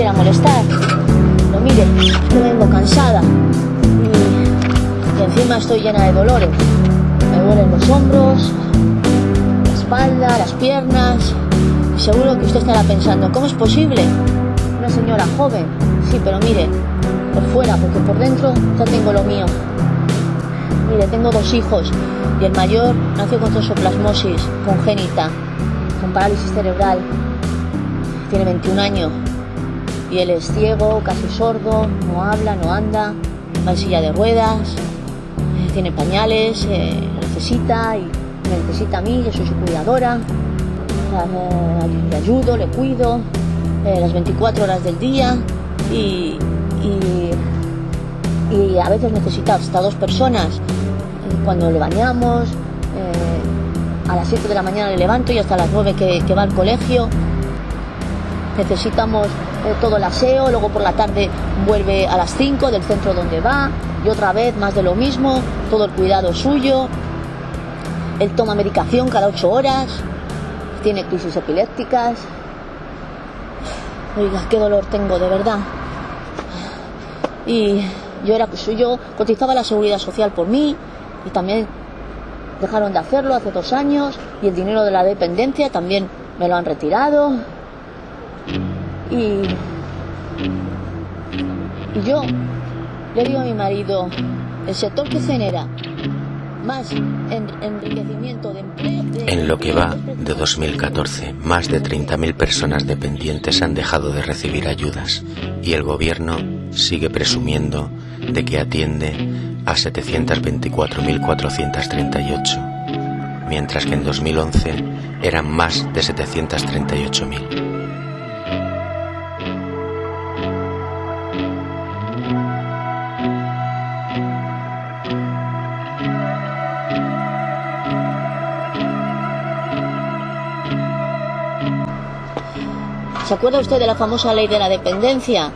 quisiera molestar. Pero mire, yo vengo cansada. Y, encima estoy llena de dolores. Me duelen los hombros, la espalda, las piernas. Seguro que usted estará pensando, ¿cómo es posible? Una señora joven. Sí, pero mire, por fuera, porque por dentro ya tengo lo mío. Mire, tengo dos hijos y el mayor nació con toxoplasmosis congénita, con parálisis cerebral. Tiene 21 años y él es ciego, casi sordo, no habla, no anda, va en silla de ruedas, eh, tiene pañales, eh, necesita y me necesita a mí, yo soy su cuidadora, le ayudo, le cuido eh, las 24 horas del día y, y, a veces necesita hasta dos personas cuando le bañamos, a las 7 de la mañana le levanto y hasta las 9 que, que va al colegio. Necesitamos eh, todo el aseo, luego por la tarde vuelve a las 5 del centro donde va y otra vez más de lo mismo, todo el cuidado suyo. Él toma medicación cada 8 horas, tiene crisis epilépticas. Oiga, qué dolor tengo, de verdad. Y yo era pues yo cotizaba la seguridad social por mí y también dejaron de hacerlo hace dos años y el dinero de la dependencia también me lo han retirado. Y, yo le digo a mi marido, el sector que genera más en, enriquecimiento de empleo... de- En lo que va de 2014, más de 30.000 personas dependientes han dejado de recibir ayudas y el gobierno sigue presumiendo de que atiende a 724.438, mientras que en 2011 eran más de 738.000. ¿Se acuerda usted de la famosa ley de la dependencia?